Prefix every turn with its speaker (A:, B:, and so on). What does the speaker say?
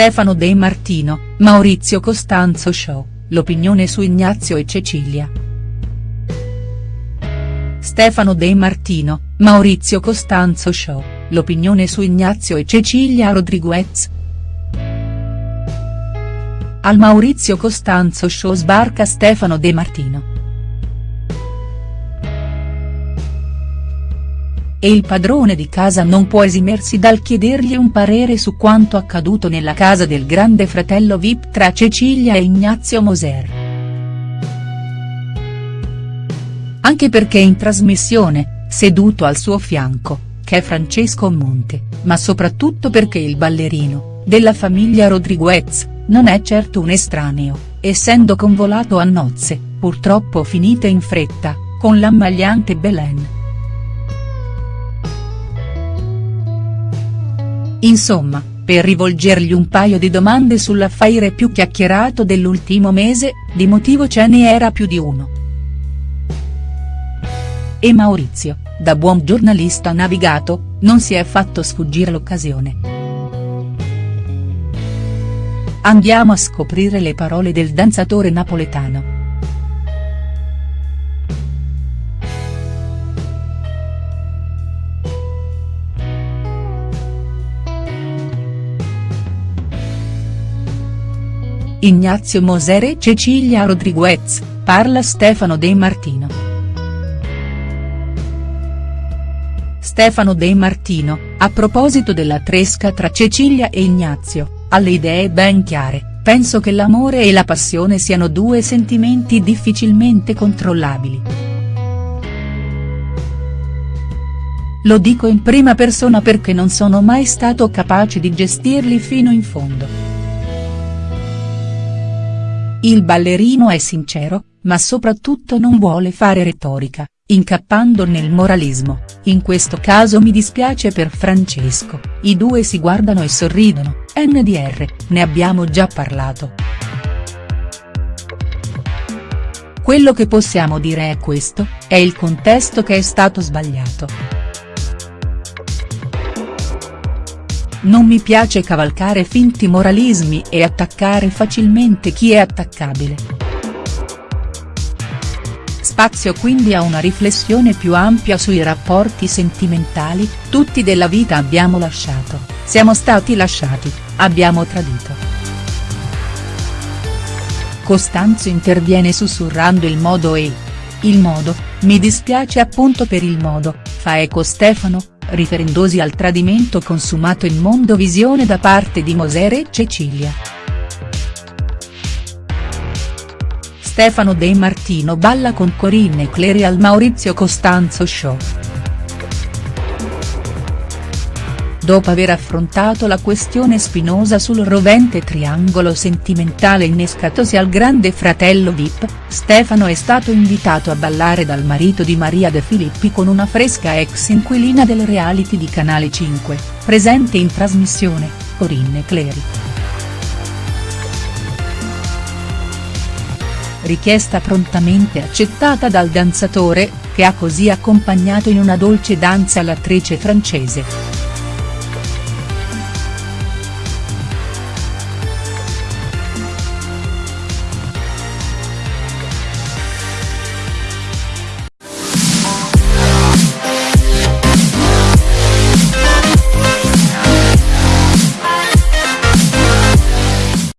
A: Stefano De Martino, Maurizio Costanzo Show, l'opinione su Ignazio e Cecilia. Stefano De Martino, Maurizio Costanzo Show, l'opinione su Ignazio e Cecilia Rodriguez. Al Maurizio Costanzo Show sbarca Stefano De Martino. E il padrone di casa non può esimersi dal chiedergli un parere su quanto accaduto nella casa del grande fratello Vip tra Cecilia e Ignazio Moser. Anche perché in trasmissione, seduto al suo fianco, c'è Francesco Monte, ma soprattutto perché il ballerino, della famiglia Rodriguez, non è certo un estraneo, essendo convolato a nozze, purtroppo finite in fretta, con l'ammagliante Belen. Insomma, per rivolgergli un paio di domande sull'affaire più chiacchierato dell'ultimo mese, di motivo ce ne era più di uno. E Maurizio, da buon giornalista navigato, non si è fatto sfuggire l'occasione. Andiamo a scoprire le parole del danzatore napoletano. Ignazio Moser e Cecilia Rodriguez, parla Stefano De Martino. Stefano De Martino, a proposito della tresca tra Cecilia e Ignazio, ha le idee ben chiare, penso che l'amore e la passione siano due sentimenti difficilmente controllabili. Lo dico in prima persona perché non sono mai stato capace di gestirli fino in fondo. Il ballerino è sincero, ma soprattutto non vuole fare retorica, incappando nel moralismo, in questo caso mi dispiace per Francesco, i due si guardano e sorridono, NDR, ne abbiamo già parlato. Quello che possiamo dire è questo, è il contesto che è stato sbagliato. Non mi piace cavalcare finti moralismi e attaccare facilmente chi è attaccabile. Spazio quindi a una riflessione più ampia sui rapporti sentimentali, tutti della vita abbiamo lasciato, siamo stati lasciati, abbiamo tradito. Costanzo interviene sussurrando il modo e. Il modo, mi dispiace appunto per il modo, fa eco Stefano, riferendosi al tradimento consumato in Mondovisione da parte di Moser e Cecilia. Stefano De Martino balla con Corinne Clery al Maurizio Costanzo Show. Dopo aver affrontato la questione spinosa sul rovente triangolo sentimentale innescatosi al grande fratello Vip, Stefano è stato invitato a ballare dal marito di Maria De Filippi con una fresca ex inquilina del reality di Canale 5, presente in trasmissione, Corinne Clery. Richiesta prontamente accettata dal danzatore, che ha così accompagnato in una dolce danza l'attrice francese.